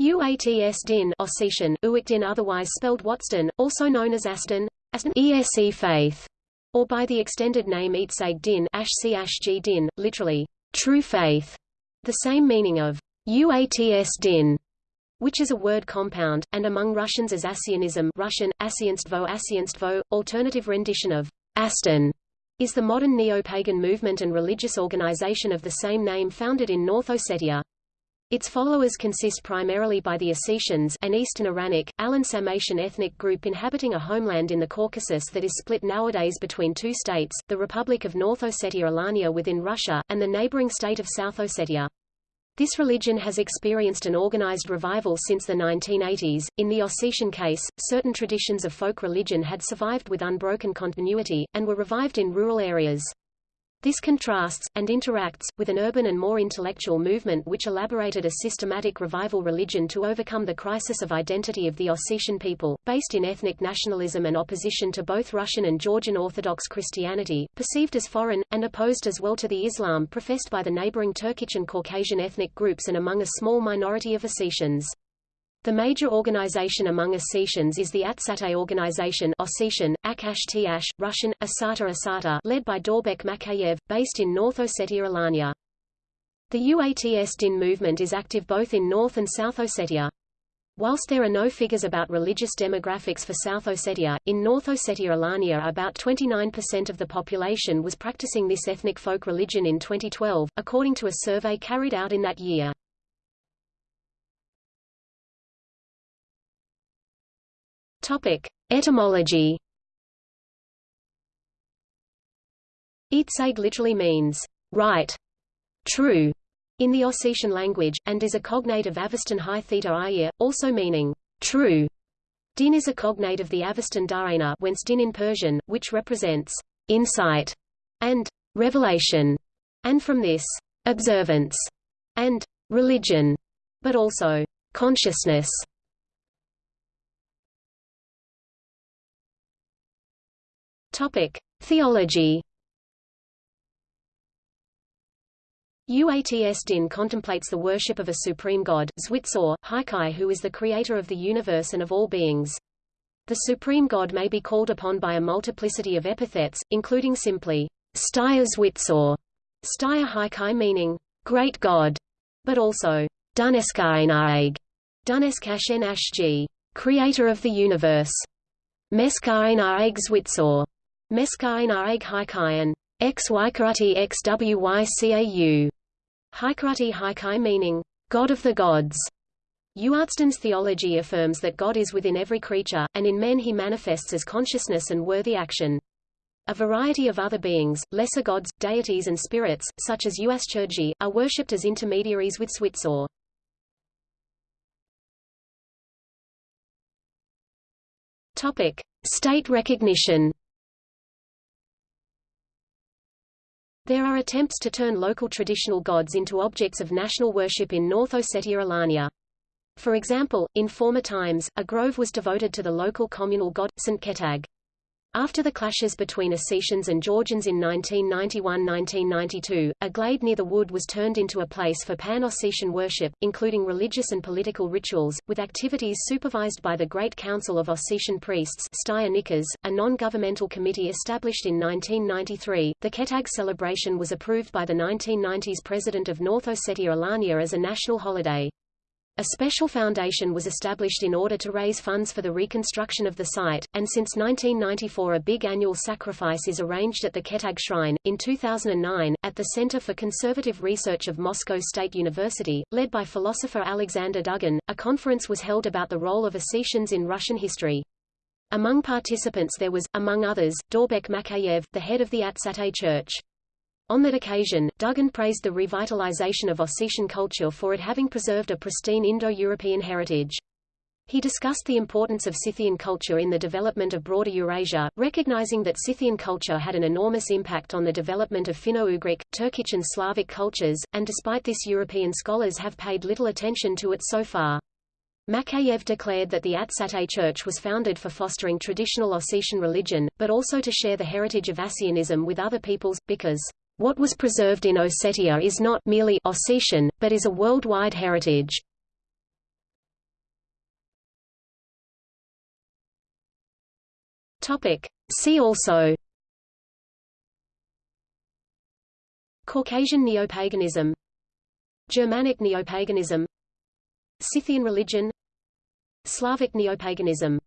UATS din Ossetian, Uikdin otherwise spelled Watsdin, also known as Aston, Aston ESE faith, or by the extended name Eetsag din Ashc din, literally, true faith, the same meaning of UATS din, which is a word compound, and among Russians as Assianism Russian, Assianstvo Assianstvo, alternative rendition of Aston, is the modern neo-pagan movement and religious organization of the same name founded in North Ossetia. Its followers consist primarily by the Ossetians an Eastern Iranic, Alan-Sarmatian ethnic group inhabiting a homeland in the Caucasus that is split nowadays between two states, the Republic of North Ossetia-Alania within Russia, and the neighboring state of South Ossetia. This religion has experienced an organized revival since the 1980s. In the Ossetian case, certain traditions of folk religion had survived with unbroken continuity, and were revived in rural areas. This contrasts, and interacts, with an urban and more intellectual movement which elaborated a systematic revival religion to overcome the crisis of identity of the Ossetian people, based in ethnic nationalism and opposition to both Russian and Georgian Orthodox Christianity, perceived as foreign, and opposed as well to the Islam professed by the neighboring Turkic and Caucasian ethnic groups and among a small minority of Ossetians. The major organization among Ossetians is the Atsate organization Ossetian, Akash Tiash, Russian, Asata Asata led by Dorbek Makayev, based in North Ossetia Alania. The UATS Din movement is active both in North and South Ossetia. Whilst there are no figures about religious demographics for South Ossetia, in North Ossetia Alania about 29% of the population was practicing this ethnic folk religion in 2012, according to a survey carried out in that year. Topic: Etymology. Eetsag literally means right, true, in the Ossetian language, and is a cognate of Avestan high theta ir, also meaning true. Din is a cognate of the Avestan darana whence din in Persian, which represents insight and revelation, and from this, observance and religion, but also consciousness. Topic: Theology. Uats Din contemplates the worship of a supreme god, Zwitsor, Haikai who is the creator of the universe and of all beings. The supreme god may be called upon by a multiplicity of epithets, including simply, Stya Zwitsor, Stya Haikai meaning, great god, but also, Duneskainaeg, Duneskashen Ashg, creator of the universe, Meskainaeg Zwitsor, Meskain Areg Haikayan, X Ykarati. Haikarati Haikai meaning, God of the gods. Uartsden's theology affirms that God is within every creature, and in men he manifests as consciousness and worthy action. A variety of other beings, lesser gods, deities and spirits, such as Uaschurgi, are worshipped as intermediaries with Zwitsor. Topic: State recognition. There are attempts to turn local traditional gods into objects of national worship in North Ossetia Alania. For example, in former times, a grove was devoted to the local communal god, St. Ketag. After the clashes between Ossetians and Georgians in 1991–1992, a glade near the wood was turned into a place for pan-Ossetian worship, including religious and political rituals, with activities supervised by the Great Council of Ossetian Priests a non-governmental committee established in 1993. The Ketag celebration was approved by the 1990s President of North Ossetia Alania as a national holiday. A special foundation was established in order to raise funds for the reconstruction of the site, and since 1994 a big annual sacrifice is arranged at the Ketag Shrine. In 2009, at the Center for Conservative Research of Moscow State University, led by philosopher Alexander Dugin, a conference was held about the role of Ossetians in Russian history. Among participants there was, among others, Dorbek Makayev, the head of the Atsate Church. On that occasion, Dugin praised the revitalization of Ossetian culture for it having preserved a pristine Indo-European heritage. He discussed the importance of Scythian culture in the development of broader Eurasia, recognizing that Scythian culture had an enormous impact on the development of Finno-Ugric, Turkic and Slavic cultures, and despite this European scholars have paid little attention to it so far. Makayev declared that the Atsate Church was founded for fostering traditional Ossetian religion, but also to share the heritage of Assianism with other peoples, because what was preserved in Ossetia is not merely Ossetian, but is a worldwide heritage. See also Caucasian neopaganism Germanic neopaganism Scythian religion Slavic neopaganism